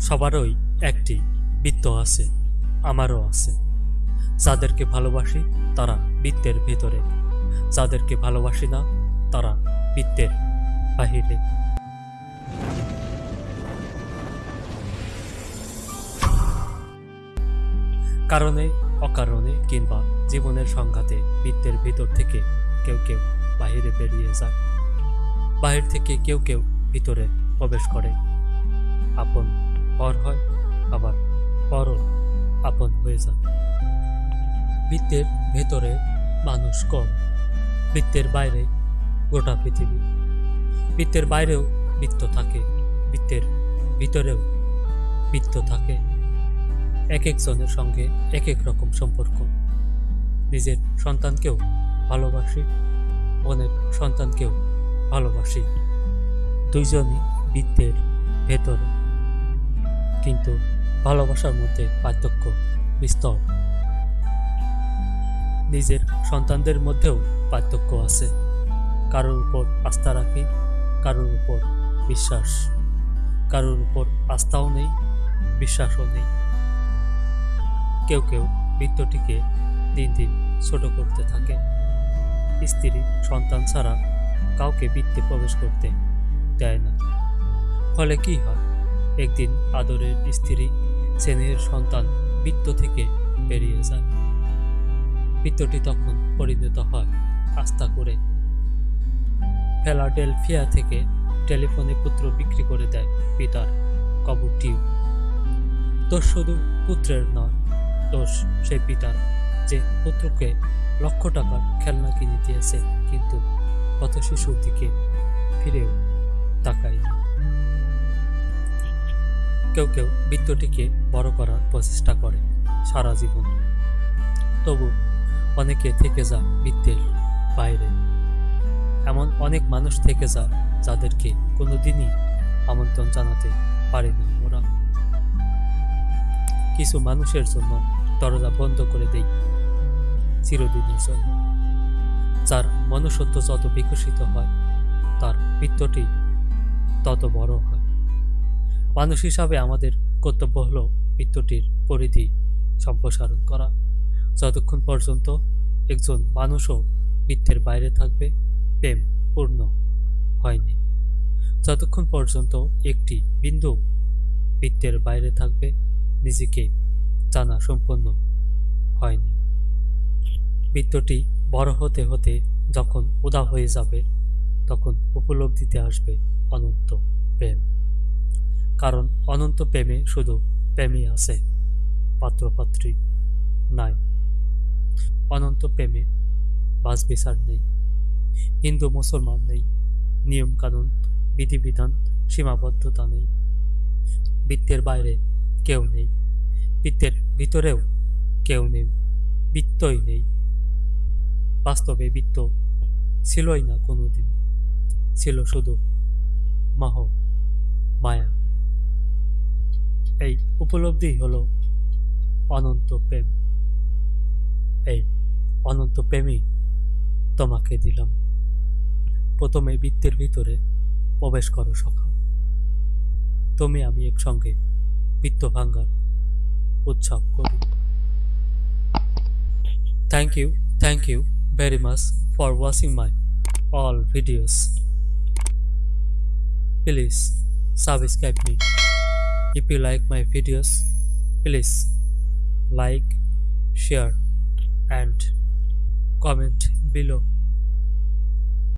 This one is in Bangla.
সবারই একটি বৃত্ত আছে, আমারও আছে। যাদেরকে ভালোবাসি, তারা বৃত্তের ভেতরে। যাদেরকে ভালোবাসি না, তারা বৃত্তের বাহিরে। কারণে, অকারণে কিংবা জীবনের সংঘাতে বৃত্তের ভিতর থেকে কেউ কেউ বাহিরে বেরিয়ে যায়। বাহির থেকে কেউ কেউ ভিতরে প্রবেশ করে। আপন পর হয়, আবার পরও আপন হয়ে যায়। বৃত্তের ভেতরে মানুষ কম, বৃত্তের বাইরে গোটা পৃথিবী। বৃত্তের বাইরেও বৃত্ত থাকে, বৃত্তের ভিতরেও বৃত্ত থাকে। এক একজনের সঙ্গে এক এক রকম সম্পর্ক। নিজের সন্তানকেও ভালোবাসি বোনের সন্তানকেও ভালোবাসি। দুইজনই বৃত্তের ভেতরে। কিন্তু ভালোবাসার মধ্যে পার্থক্য বিস্তর। নিজের সন্তানদের মধ্যেও পার্থক্য আছে। কারোর উপর আস্থা রাখি, কারোর উপর বিশ্বাস। কারোর উপর আস্থাও নেই, বিশ্বাসও নেই। কেউ কেউ বৃত্তটিকে দিন দিন ছোট করতে থাকে। স্ত্রী সন্তান ছাড়া কাউকে বৃত্তে প্রবেশ করতে দেয় না। ফলে কি হয়? একদিন আদরের স্ত্রী স্নেহের সন্তান বৃত্ত থেকে বেরিয়ে যায়। বৃত্তটি তখন পরিণত হয় আস্থা করে। ফেলাডেলফিয়া থেকে টেলিফোনে পুত্র বিক্রি করে দেয় পিতার কবরটিও দোষ শুধু পুত্রের নয়, দোষ সেই পিতার যে পুত্রকে লক্ষ টাকার খেলনা কিনে দিয়েছে, কিন্তু কত শিশুর দিকে ফিরেও তাকায় কেউ কেউ বৃত্তটিকে বড় করার প্রচেষ্টা করে সারা জীবন। তবু অনেকে থেকে যা বৃত্তের বাইরে। এমন অনেক মানুষ থেকে যা যাদেরকে কোনোদিনই আমন্ত্রণ জানাতে পারি না ওরা। কিছু মানুষের জন্য দরজা বন্ধ করে দেই চিরদিনের জন্য। যার মনুষ্যত্ব যত বিকশিত হয়, তার বৃত্তটি তত বড় হয়। মানুষ হিসাবে আমাদের কর্তব্য হলো বৃত্তটির পরিধি সম্প্রসারণ করা। যতক্ষণ পর্যন্ত একজন মানুষও বৃত্তের বাইরে থাকবে, প্রেম পূর্ণ হয়নি। যতক্ষণ পর্যন্ত একটি বিন্দু বৃত্তের বাইরে থাকবে, নিজেকে জানা সম্পন্ন হয়নি। বৃত্তটি বড় হতে হতে যখন উদা হয়ে যাবে, তখন উপলব্ধিতে আসবে অনন্ত প্রেম। কারণ অনন্ত প্রেমে শুধু প্রেমই আছে, পাত্রপাত্রী নাই। অনন্ত প্রেমে বাস বিচার নেই, হিন্দু, মুসলমান নেই নিয়ম কানুন বিধিবিধান, সীমাবদ্ধতা নেই। বৃত্তের বাইরে কেউ নেই, বৃত্তের ভিতরেও কেউ নেই, বৃত্তই নেই। বাস্তবে বৃত্ত ছিলই না কোনোদিন, ছিল শুধু মাহ, মায়া। এই উপলব্ধি হলো অনন্ত প্রেম। এই অনন্ত প্রেমই তোমাকে দিলাম। প্রথমে বৃত্তের ভিতরে প্রবেশ করো সকাল তুমি আমি একসঙ্গে বৃত্ত ভাঙ্গার উৎসব করি। Thank you thank you very much for watching my all videos please subscribe me if you like my videos please like share and comment below